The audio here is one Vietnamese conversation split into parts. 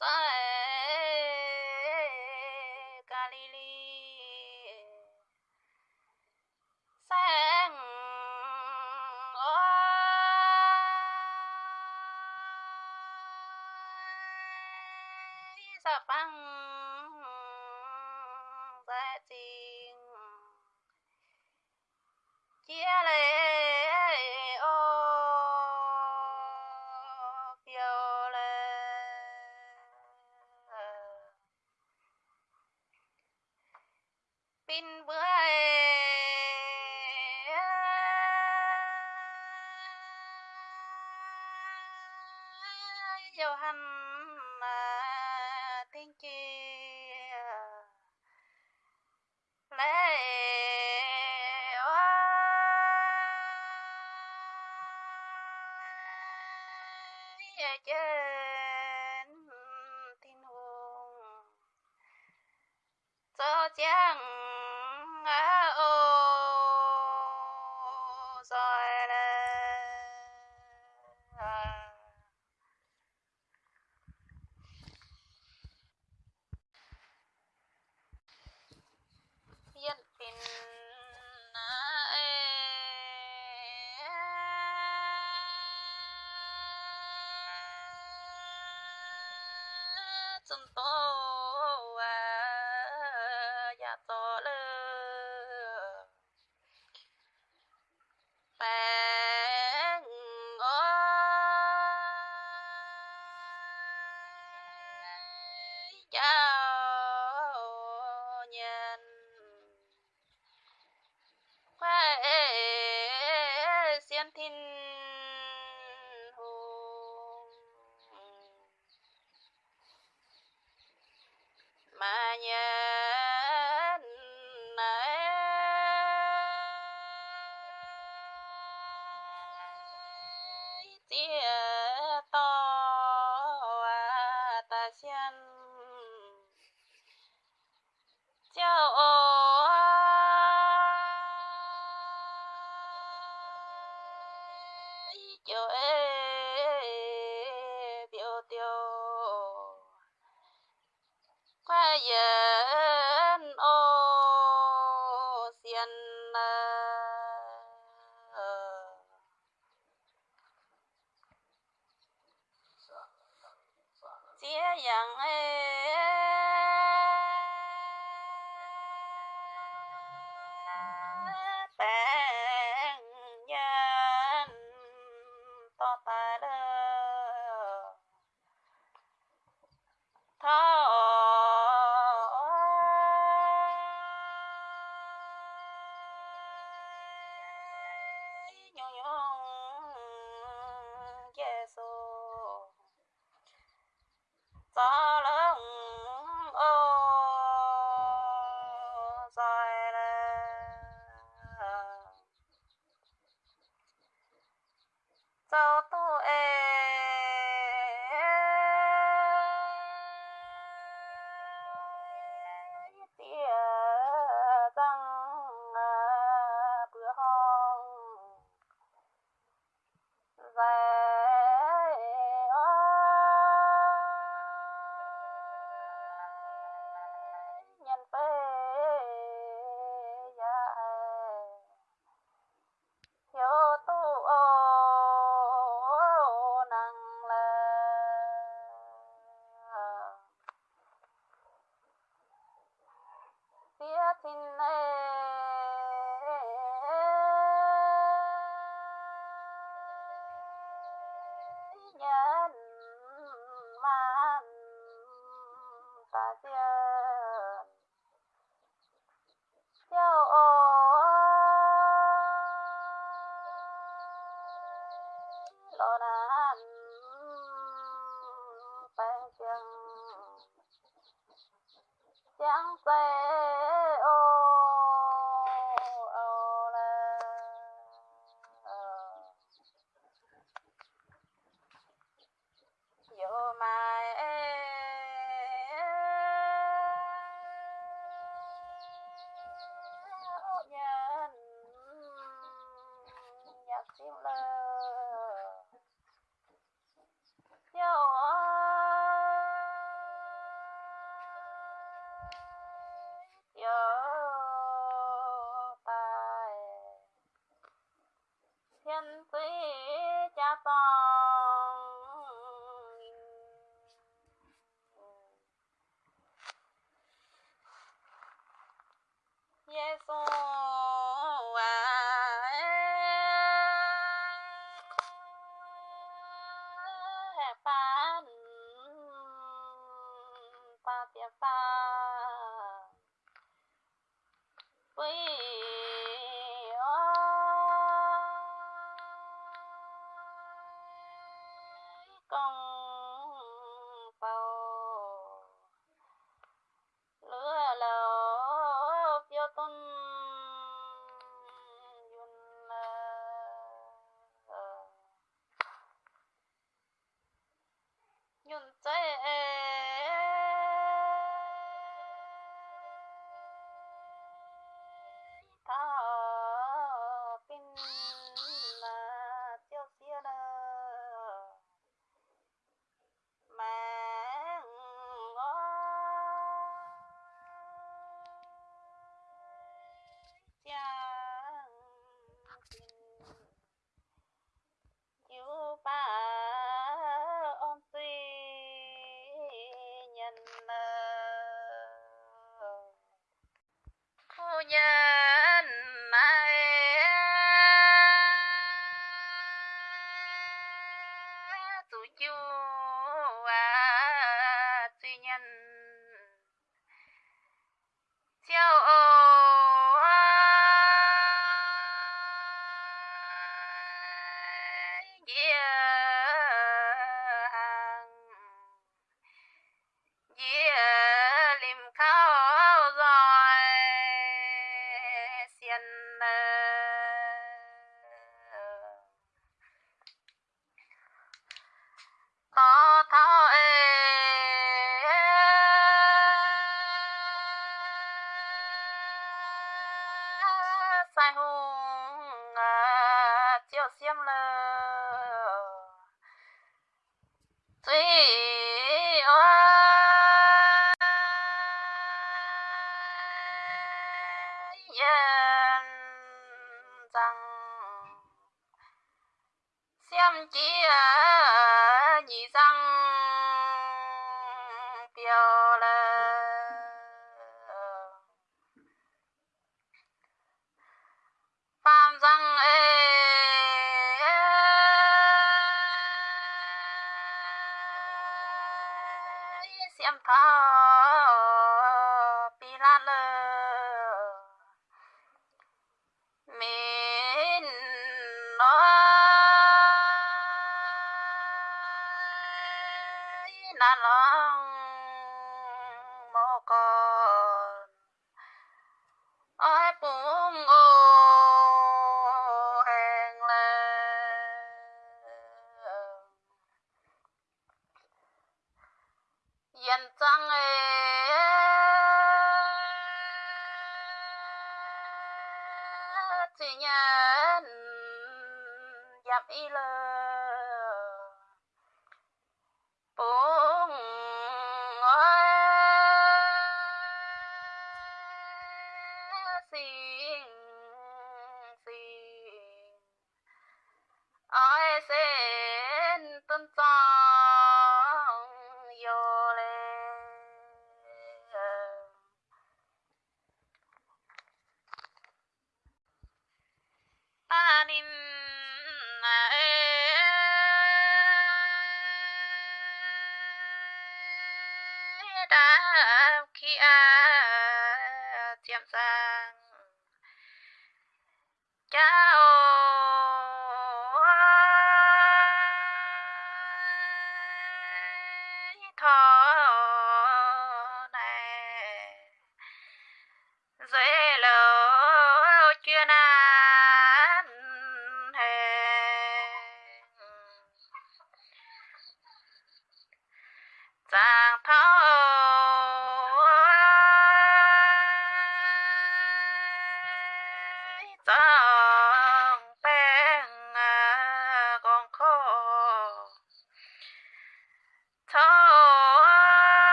matae kalili sang oh sapang. yeah. sun to à ya to lơ bang o ya nhân. Khoe xiên 爹娘哎 អូនអានបែងជាងជាងពេល Bye. semuanya. yên rằng xem chỉ à, gì rằng thế nhà dập y lời.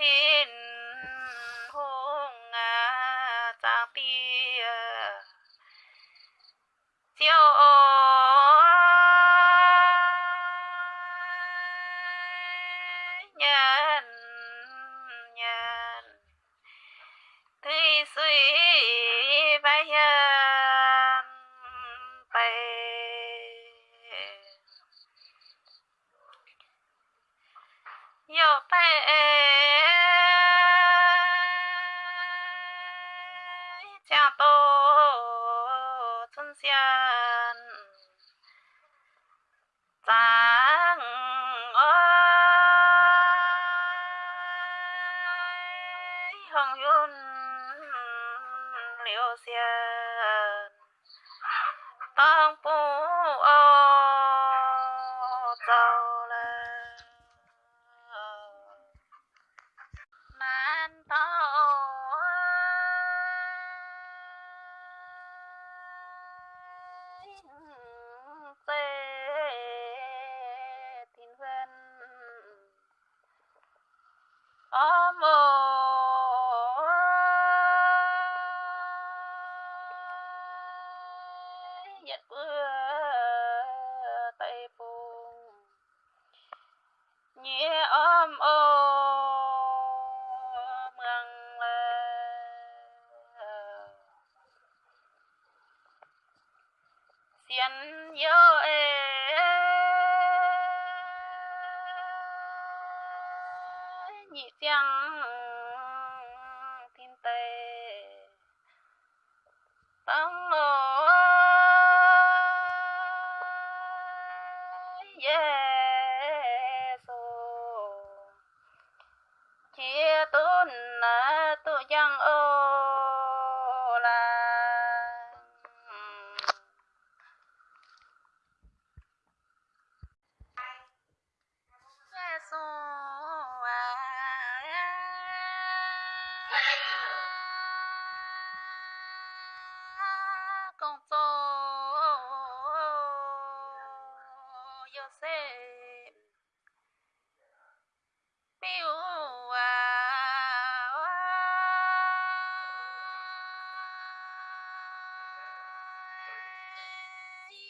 ทินพงงาจากปี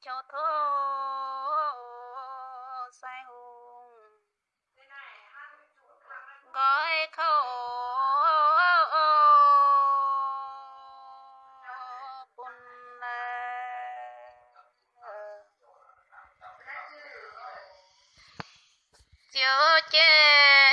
cho thô sai hùng. Gói khâu bùn chiều chơi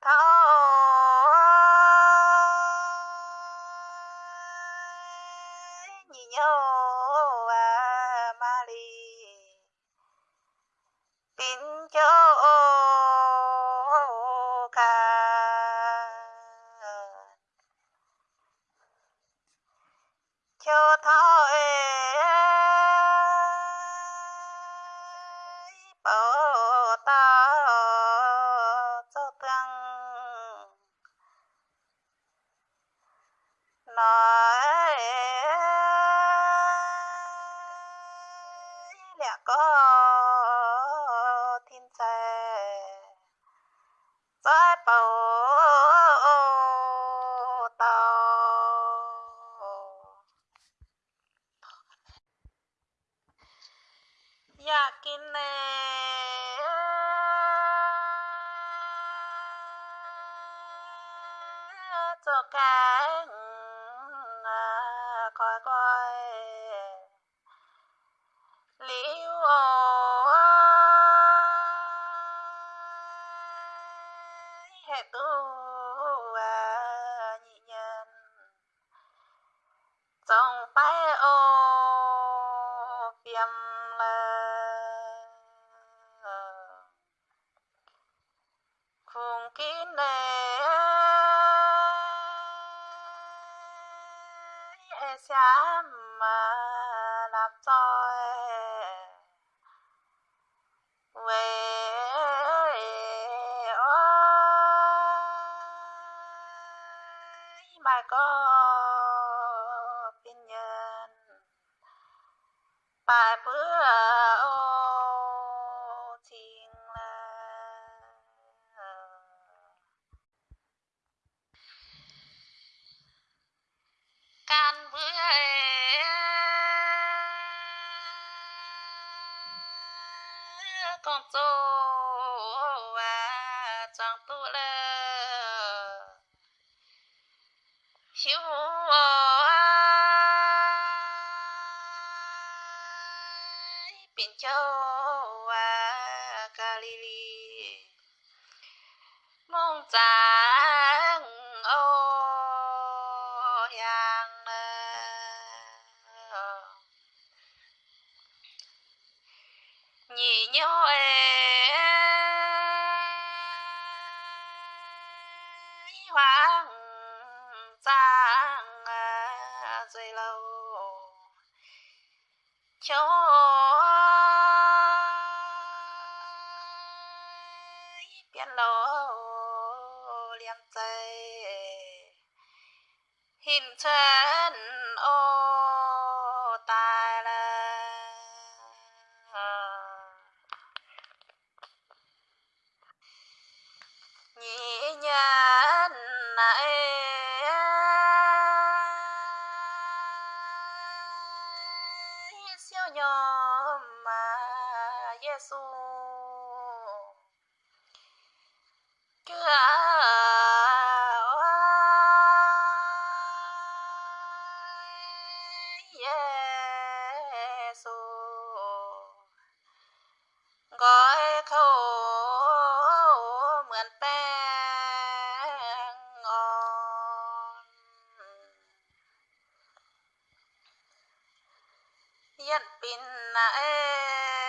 Tá Oh. Oh. 一边呐，诶、哎。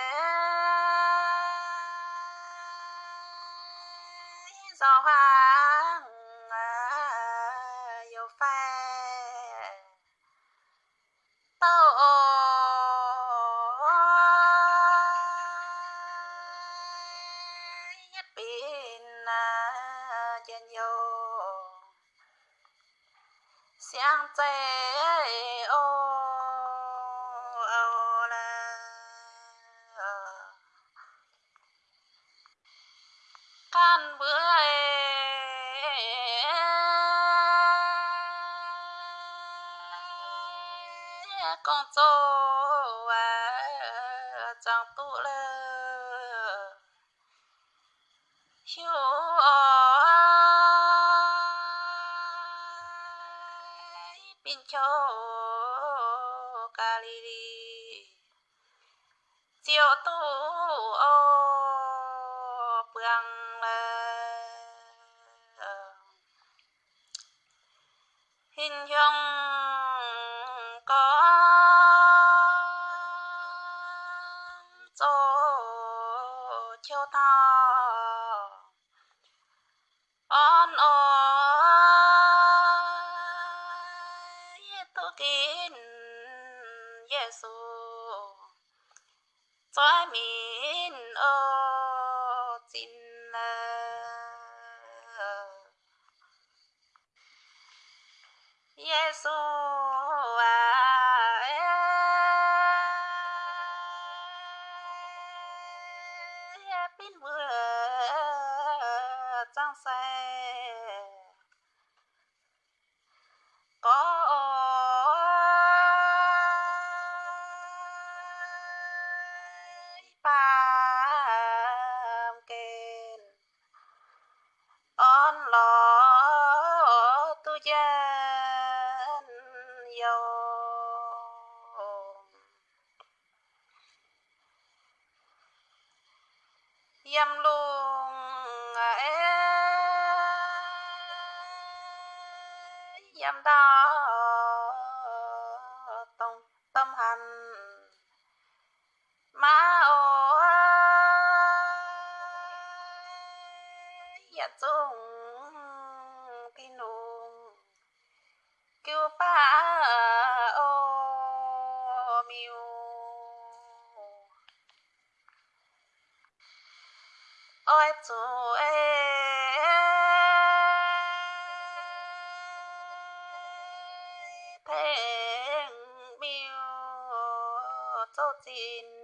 mincho kaliri chiều tu ô la hình dung tốt chin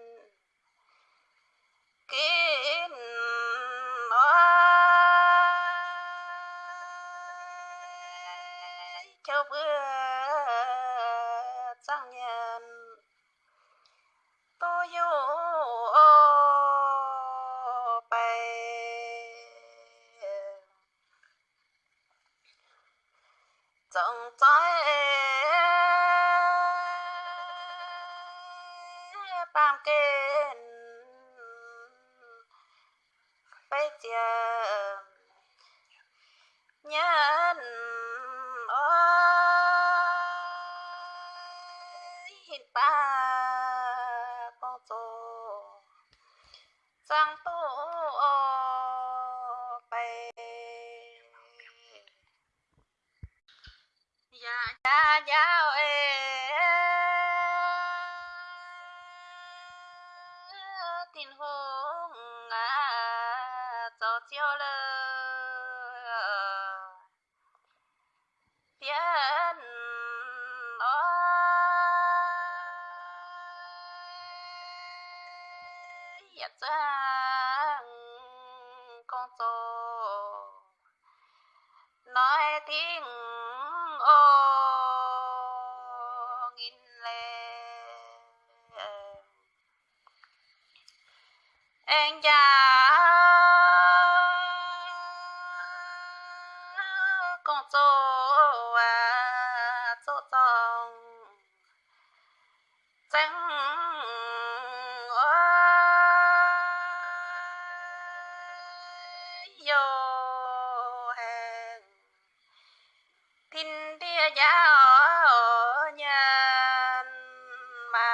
nhau tin hùng à cho chiều lơ. Biến nó hiện ra vô hàng. Tin tia giá ở nhà mà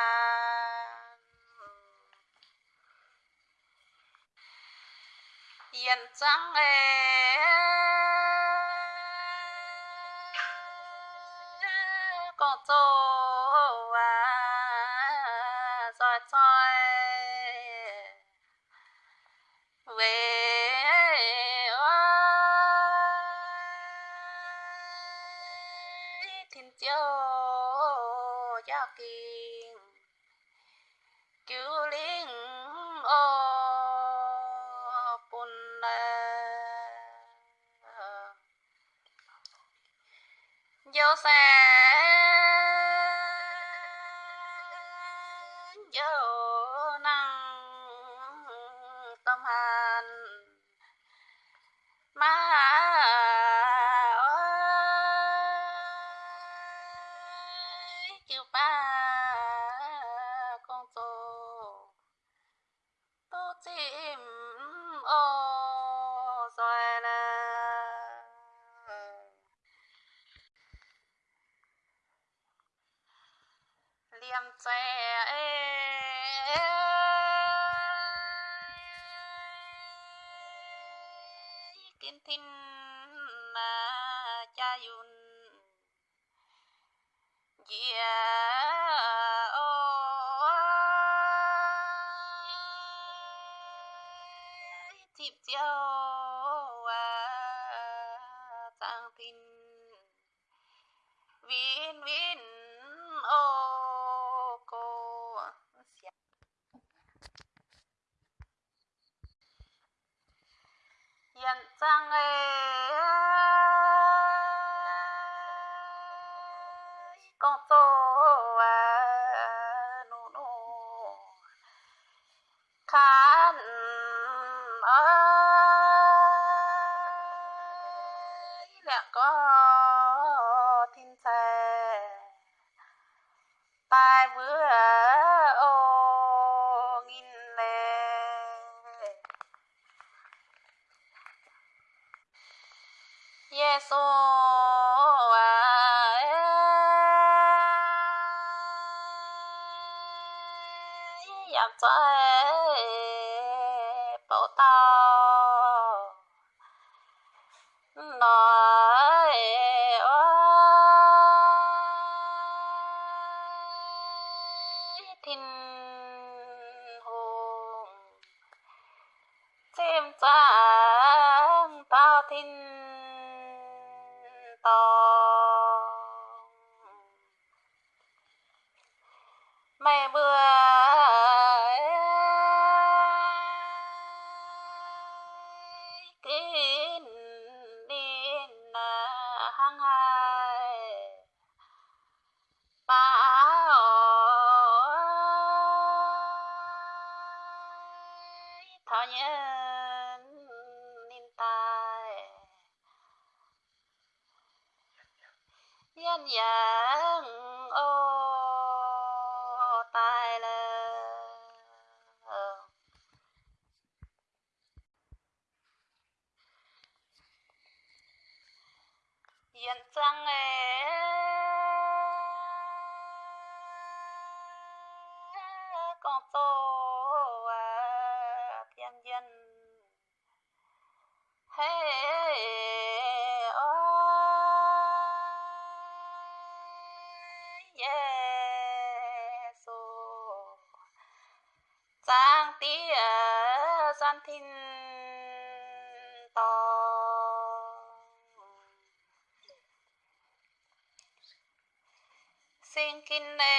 yên trắng em ประมาณ มหา natin 点赞哎 thì con tô à, thiên dân hey oh yeah so sang tía gian thinh to xin kinh nè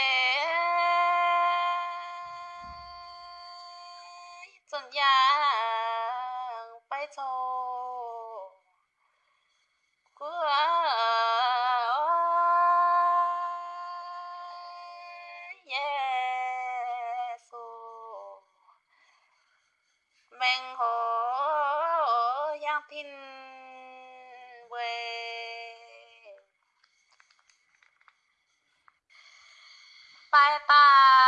拜拜。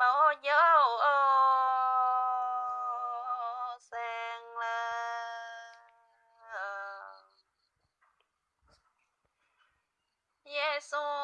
mau nhớ ô sang là Yes, oh.